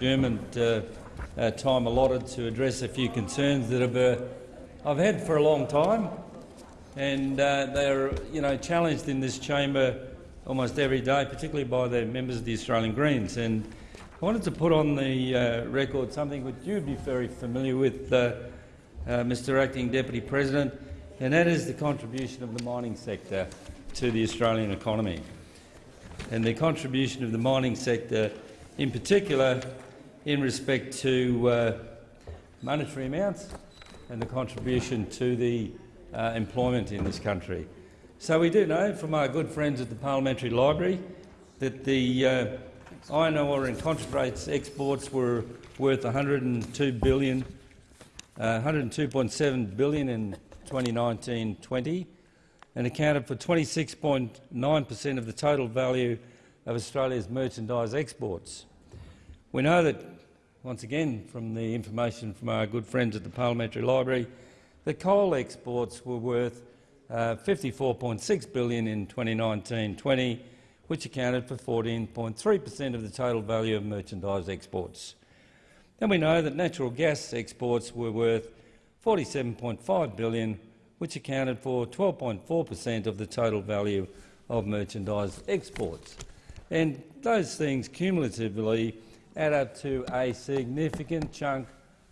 adjournment uh, uh, time allotted to address a few concerns that have, uh, I've had for a long time, and uh, they're you know, challenged in this chamber almost every day, particularly by the members of the Australian Greens. And I wanted to put on the uh, record something which you'd be very familiar with, uh, Mr Acting Deputy President, and that is the contribution of the mining sector to the Australian economy. And the contribution of the mining sector in particular in respect to uh, monetary amounts and the contribution to the uh, employment in this country. So we do know from our good friends at the Parliamentary Library that the uh, iron ore and concentrates exports were worth 102 billion, 102.7 uh, billion in 2019-20 and accounted for 26.9 per cent of the total value of Australia's merchandise exports. We know that, once again, from the information from our good friends at the Parliamentary Library, that coal exports were worth uh, 54.6 billion in 2019-20, which accounted for 14.3 per cent of the total value of merchandise exports. Then we know that natural gas exports were worth 47.5 billion, which accounted for 12.4 per cent of the total value of merchandise exports. And those things cumulatively add up to a significant chunk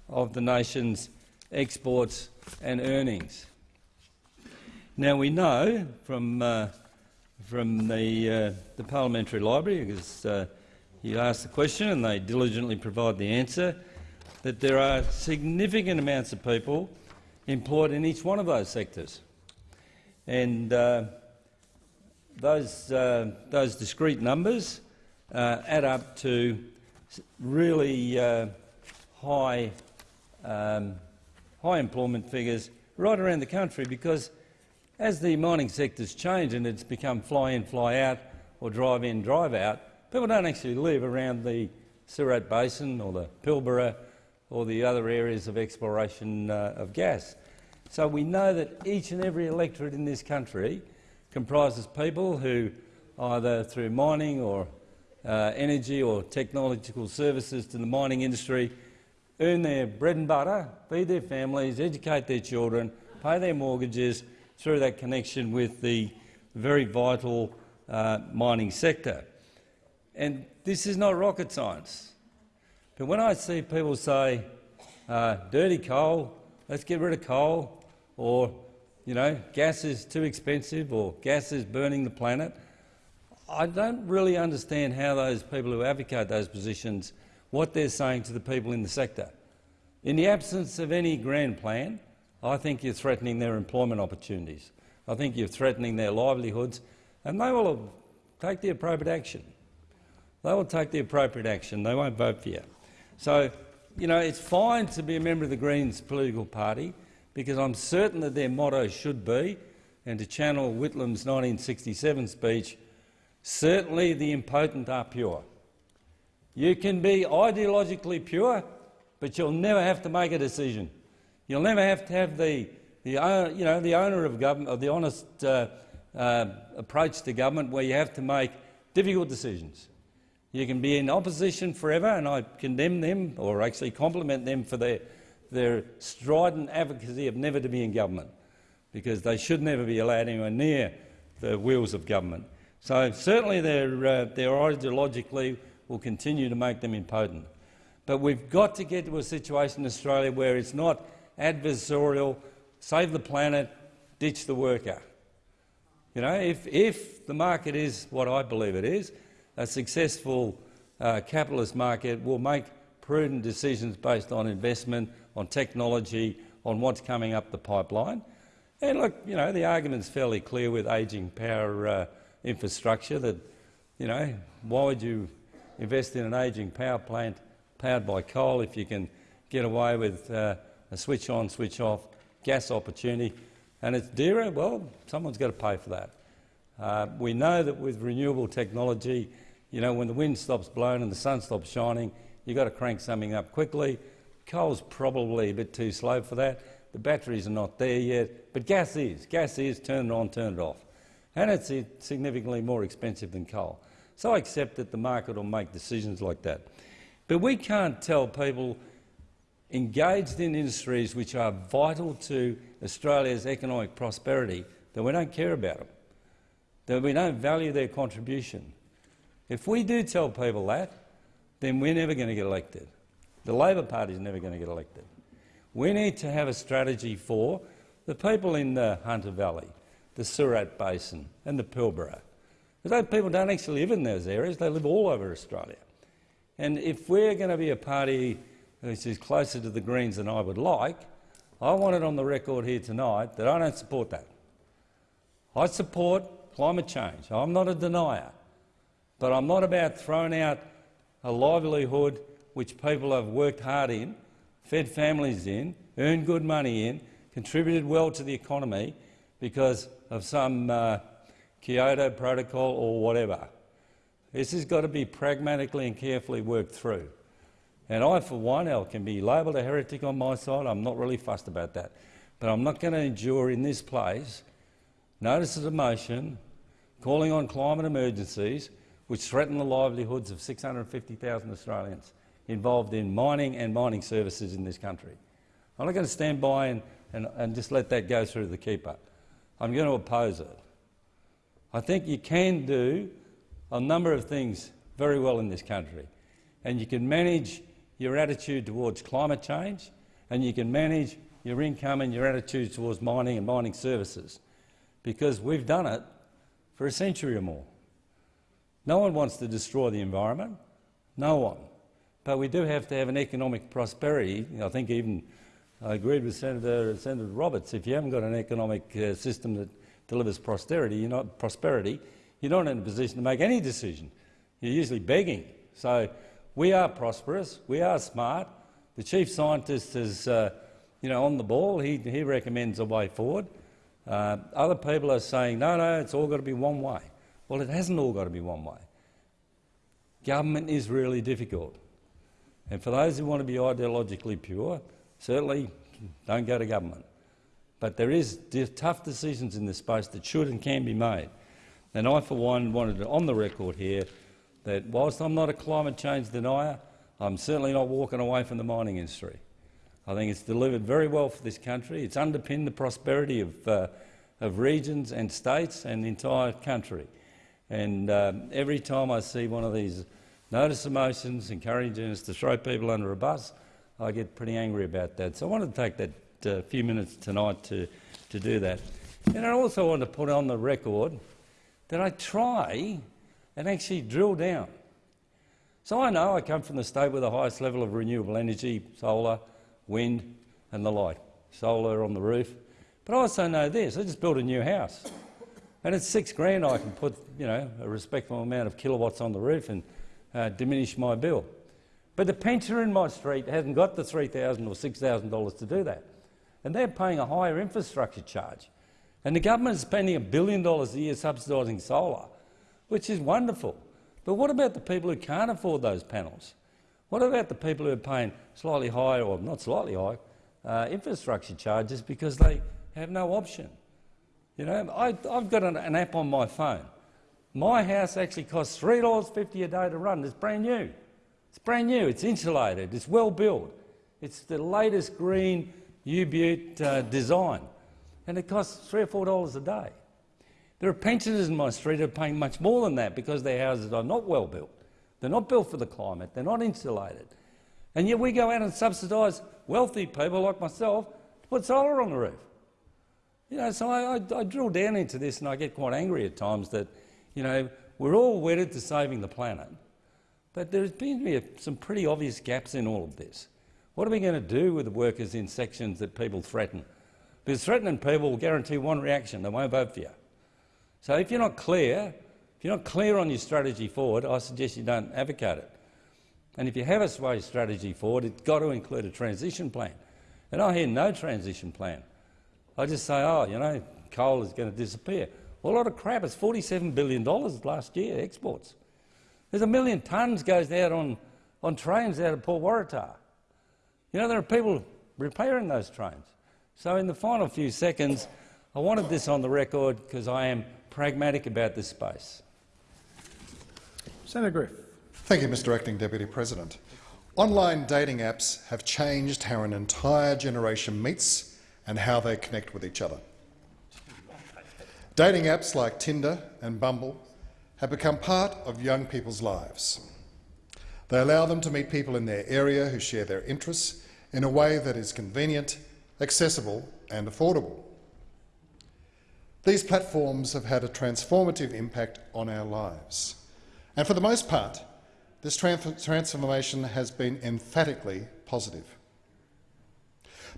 of the nation's exports and earnings. Now we know from uh, from the uh, the parliamentary library, because uh, you asked the question and they diligently provide the answer, that there are significant amounts of people employed in each one of those sectors, and uh, those uh, those discrete numbers uh, add up to really uh, high, um, high employment figures right around the country because as the mining sector's changed and it's become fly in, fly out or drive in, drive out, people don't actually live around the Surat Basin or the Pilbara or the other areas of exploration uh, of gas. So we know that each and every electorate in this country comprises people who either through mining or uh, energy or technological services to the mining industry, earn their bread and butter, feed their families, educate their children, pay their mortgages through that connection with the very vital uh, mining sector. And this is not rocket science. But when I see people say, uh, dirty coal, let's get rid of coal, or you know, gas is too expensive, or gas is burning the planet, I don't really understand how those people who advocate those positions, what they're saying to the people in the sector. In the absence of any grand plan, I think you're threatening their employment opportunities. I think you're threatening their livelihoods, and they will take the appropriate action. They will take the appropriate action. They won't vote for you. So, you know, it's fine to be a member of the Greens political party because I'm certain that their motto should be, and to channel Whitlam's 1967 speech, Certainly the impotent are pure. You can be ideologically pure, but you'll never have to make a decision. You'll never have to have the, the, you know, the owner of government, or the honest uh, uh, approach to government where you have to make difficult decisions. You can be in opposition forever, and I condemn them, or actually compliment them for their, their strident advocacy of never to be in government, because they should never be allowed anywhere near the wheels of government. So certainly their, uh, their ideologically will continue to make them impotent. But we've got to get to a situation in Australia where it's not adversarial, save the planet, ditch the worker. You know, if, if the market is what I believe it is, a successful uh, capitalist market will make prudent decisions based on investment, on technology, on what's coming up the pipeline. And look, you know, the argument's fairly clear with ageing power uh, infrastructure that, you know, why would you invest in an ageing power plant powered by coal if you can get away with uh, a switch on, switch off gas opportunity and it's dearer? Well, someone's got to pay for that. Uh, we know that with renewable technology, you know, when the wind stops blowing and the sun stops shining, you've got to crank something up quickly. Coal's probably a bit too slow for that. The batteries are not there yet, but gas is. Gas is. Turn it on, turn it off and it's significantly more expensive than coal. So I accept that the market will make decisions like that. But we can't tell people engaged in industries which are vital to Australia's economic prosperity that we don't care about them, that we don't value their contribution. If we do tell people that, then we're never going to get elected. The Labor Party is never going to get elected. We need to have a strategy for the people in the Hunter Valley, the Surat Basin and the Pilbara. Those people don't actually live in those areas, they live all over Australia. And if we're going to be a party which is closer to the Greens than I would like, I want it on the record here tonight that I don't support that. I support climate change. I'm not a denier. But I'm not about throwing out a livelihood which people have worked hard in, fed families in, earned good money in, contributed well to the economy because of some uh, Kyoto Protocol or whatever. This has got to be pragmatically and carefully worked through. And I, for one, I can be labelled a heretic on my side. I'm not really fussed about that. But I'm not going to endure in this place notices of motion calling on climate emergencies which threaten the livelihoods of 650,000 Australians involved in mining and mining services in this country. I'm not going to stand by and, and, and just let that go through the keeper. I'm going to oppose it. I think you can do a number of things very well in this country, and you can manage your attitude towards climate change, and you can manage your income and your attitude towards mining and mining services, because we've done it for a century or more. No one wants to destroy the environment, no one. But we do have to have an economic prosperity. I think even I agreed with Senator, Senator Roberts, if you haven't got an economic uh, system that delivers prosperity, you're not prosperity, you're not in a position to make any decision. You're usually begging. So we are prosperous, we are smart. The chief scientist is uh, you know, on the ball. He, he recommends a way forward. Uh, other people are saying, no, no, it's all got to be one way. Well, it hasn't all got to be one way. Government is really difficult. And for those who want to be ideologically pure, certainly don't go to government. But there is tough decisions in this space that should and can be made. And I, for one, wanted on the record here that whilst I'm not a climate change denier, I'm certainly not walking away from the mining industry. I think it's delivered very well for this country. It's underpinned the prosperity of, uh, of regions and states and the entire country. And um, every time I see one of these notice of motions encouraging us to throw people under a bus, I get pretty angry about that. So I wanted to take that uh, few minutes tonight to, to do that. And I also want to put on the record that I try and actually drill down. So I know I come from the state with the highest level of renewable energy, solar, wind and the like, solar on the roof. But I also know this, I just built a new house. And it's six grand I can put you know, a respectable amount of kilowatts on the roof and uh, diminish my bill. But the pensioner in my street hasn't got the 3,000 or $6,000 to do that. And they're paying a higher infrastructure charge. And the government is spending a billion dollars a year subsidising solar, which is wonderful. But what about the people who can't afford those panels? What about the people who are paying slightly higher, or not slightly higher, uh, infrastructure charges because they have no option? You know, I, have got an, an, app on my phone. My house actually costs $3.50 a day to run. It's brand new. It's brand new. It's insulated. It's well built. It's the latest green U-Butte uh, design, and it costs three or four dollars a day. There are pensioners in my street who are paying much more than that because their houses are not well built. They're not built for the climate. They're not insulated. And yet we go out and subsidise wealthy people like myself to put solar on the roof. You know, so I, I, I, drill down into this and I get quite angry at times that, you know, we're all wedded to saving the planet, but there's been to be some pretty obvious gaps in all of this. What are we going to do with the workers in sections that people threaten? Because threatening people will guarantee one reaction, they won't vote for you. So if you're not clear, if you're not clear on your strategy forward, I suggest you don't advocate it. And if you have a sway strategy forward, it's got to include a transition plan. And I hear no transition plan. I just say, oh, you know, coal is going to disappear. Well, a lot of crap. It's $47 billion last year, exports. There's a million tonnes goes out on, on trains out of Port Waratah. You know, there are people repairing those trains. So in the final few seconds, I wanted this on the record because I am pragmatic about this space. Senator Griff. Thank you, Mr Acting Deputy President. Online dating apps have changed how an entire generation meets and how they connect with each other. Dating apps like Tinder and Bumble have become part of young people's lives. They allow them to meet people in their area who share their interests in a way that is convenient, accessible and affordable. These platforms have had a transformative impact on our lives. And for the most part, this transformation has been emphatically positive.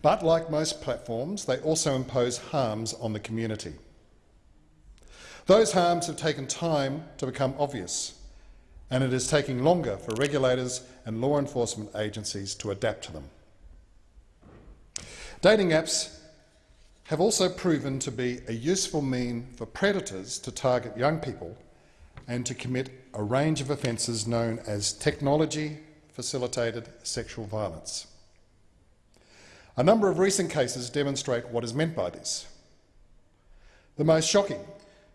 But like most platforms, they also impose harms on the community. Those harms have taken time to become obvious, and it is taking longer for regulators and law enforcement agencies to adapt to them. Dating apps have also proven to be a useful mean for predators to target young people and to commit a range of offences known as technology-facilitated sexual violence. A number of recent cases demonstrate what is meant by this. The most shocking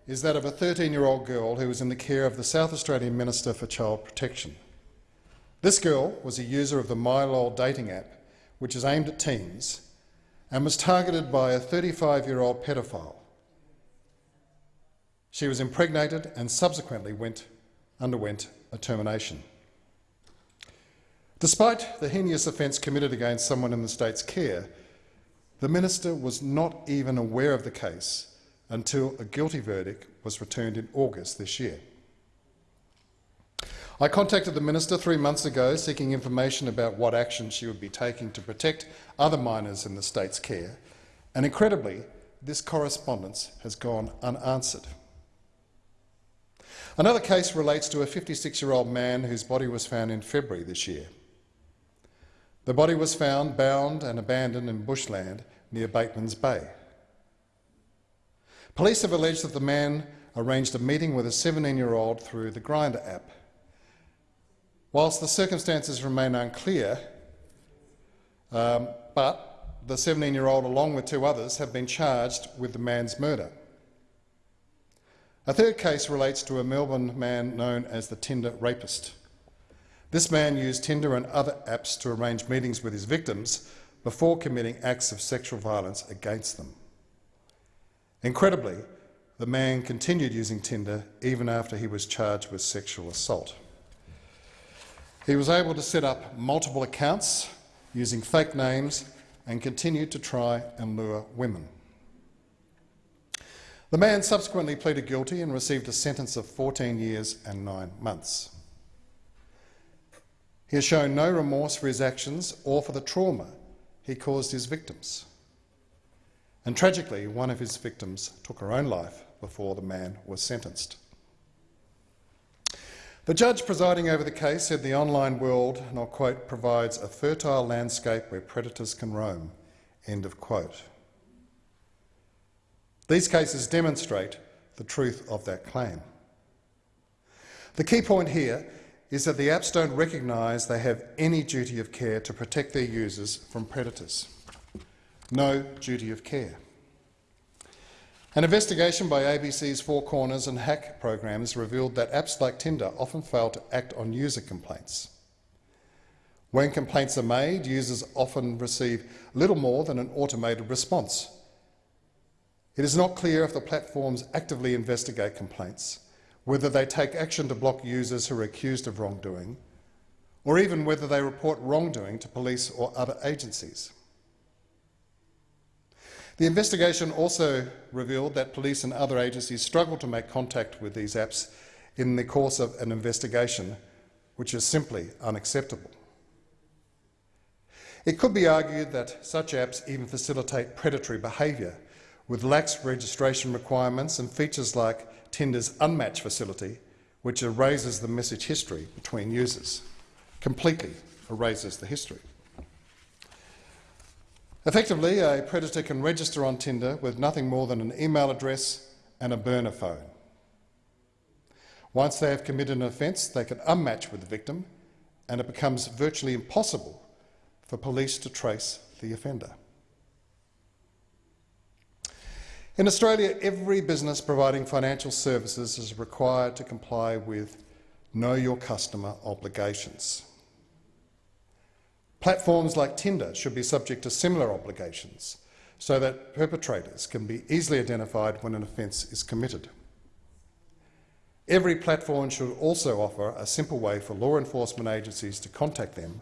is that of a 13-year-old girl who was in the care of the South Australian Minister for Child Protection. This girl was a user of the MyLol dating app, which is aimed at teens, and was targeted by a 35-year-old pedophile. She was impregnated and subsequently went, underwent a termination. Despite the heinous offence committed against someone in the state's care, the minister was not even aware of the case until a guilty verdict was returned in August this year. I contacted the minister three months ago seeking information about what action she would be taking to protect other minors in the state's care, and incredibly, this correspondence has gone unanswered. Another case relates to a 56-year-old man whose body was found in February this year. The body was found bound and abandoned in bushland near Batemans Bay. Police have alleged that the man arranged a meeting with a 17-year-old through the Grindr app. Whilst the circumstances remain unclear, um, but the 17-year-old, along with two others, have been charged with the man's murder. A third case relates to a Melbourne man known as the Tinder rapist. This man used Tinder and other apps to arrange meetings with his victims before committing acts of sexual violence against them. Incredibly, the man continued using Tinder even after he was charged with sexual assault. He was able to set up multiple accounts using fake names and continued to try and lure women. The man subsequently pleaded guilty and received a sentence of 14 years and nine months. He has shown no remorse for his actions or for the trauma he caused his victims. And tragically, one of his victims took her own life before the man was sentenced. The judge presiding over the case said the online world, and I'll quote, provides a fertile landscape where predators can roam, end of quote. These cases demonstrate the truth of that claim. The key point here is that the apps don't recognise they have any duty of care to protect their users from predators no duty of care. An investigation by ABC's Four Corners and Hack programs revealed that apps like Tinder often fail to act on user complaints. When complaints are made, users often receive little more than an automated response. It is not clear if the platforms actively investigate complaints, whether they take action to block users who are accused of wrongdoing, or even whether they report wrongdoing to police or other agencies. The investigation also revealed that police and other agencies struggle to make contact with these apps in the course of an investigation, which is simply unacceptable. It could be argued that such apps even facilitate predatory behaviour, with lax registration requirements and features like Tinder's Unmatch facility, which erases the message history between users, completely erases the history. Effectively, a predator can register on Tinder with nothing more than an email address and a burner phone. Once they have committed an offence, they can unmatch with the victim and it becomes virtually impossible for police to trace the offender. In Australia, every business providing financial services is required to comply with Know Your Customer obligations. Platforms like Tinder should be subject to similar obligations so that perpetrators can be easily identified when an offence is committed. Every platform should also offer a simple way for law enforcement agencies to contact them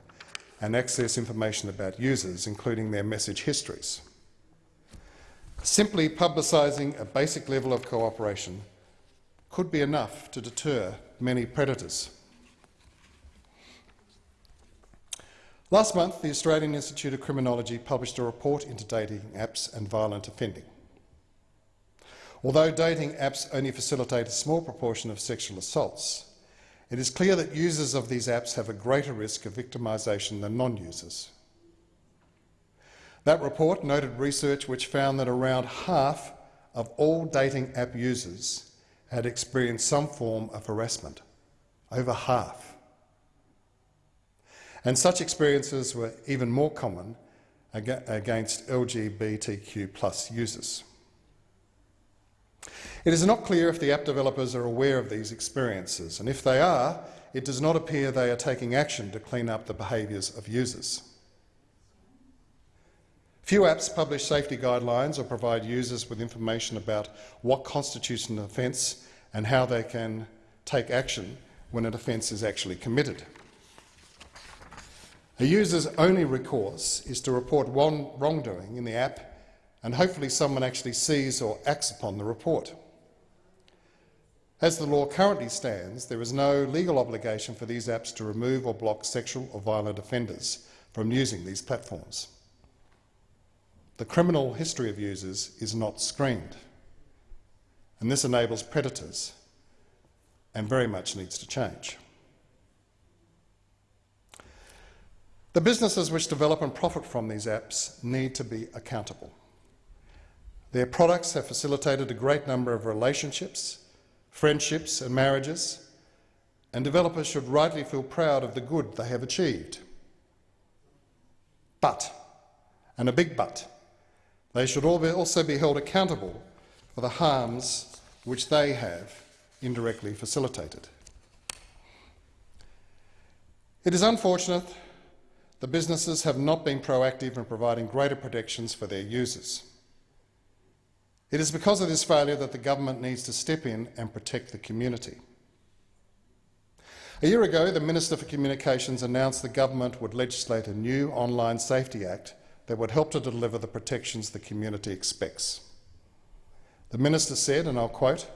and access information about users, including their message histories. Simply publicising a basic level of cooperation could be enough to deter many predators. Last month, the Australian Institute of Criminology published a report into dating apps and violent offending. Although dating apps only facilitate a small proportion of sexual assaults, it is clear that users of these apps have a greater risk of victimisation than non-users. That report noted research which found that around half of all dating app users had experienced some form of harassment, over half. And such experiences were even more common against LGBTQ plus users. It is not clear if the app developers are aware of these experiences, and if they are, it does not appear they are taking action to clean up the behaviours of users. Few apps publish safety guidelines or provide users with information about what constitutes an offence and how they can take action when an offence is actually committed. A user's only recourse is to report one wrongdoing in the app and hopefully someone actually sees or acts upon the report. As the law currently stands, there is no legal obligation for these apps to remove or block sexual or violent offenders from using these platforms. The criminal history of users is not screened, and this enables predators and very much needs to change. The businesses which develop and profit from these apps need to be accountable. Their products have facilitated a great number of relationships, friendships and marriages, and developers should rightly feel proud of the good they have achieved. But, and a big but, they should also be held accountable for the harms which they have indirectly facilitated. It is unfortunate the businesses have not been proactive in providing greater protections for their users. It is because of this failure that the government needs to step in and protect the community. A year ago, the Minister for Communications announced the government would legislate a new Online Safety Act that would help to deliver the protections the community expects. The minister said, and I'll quote,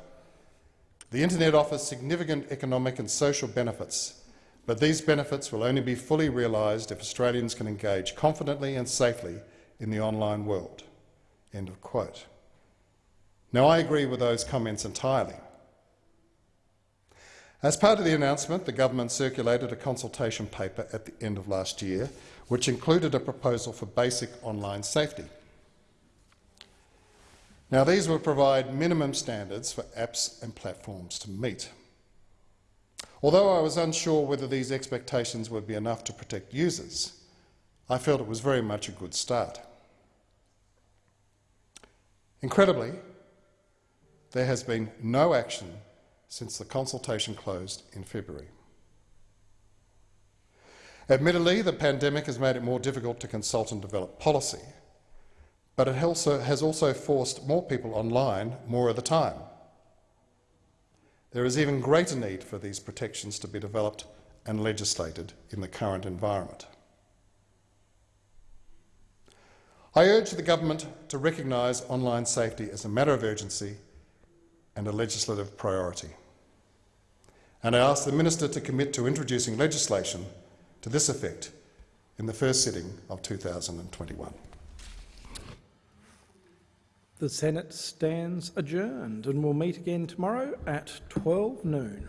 the internet offers significant economic and social benefits, but these benefits will only be fully realised if Australians can engage confidently and safely in the online world. End of quote. Now, I agree with those comments entirely. As part of the announcement, the government circulated a consultation paper at the end of last year, which included a proposal for basic online safety. Now, these will provide minimum standards for apps and platforms to meet. Although I was unsure whether these expectations would be enough to protect users, I felt it was very much a good start. Incredibly, there has been no action since the consultation closed in February. Admittedly, the pandemic has made it more difficult to consult and develop policy, but it also has also forced more people online more of the time. There is even greater need for these protections to be developed and legislated in the current environment. I urge the government to recognise online safety as a matter of urgency and a legislative priority. And I ask the Minister to commit to introducing legislation to this effect in the first sitting of 2021. The Senate stands adjourned and will meet again tomorrow at 12 noon.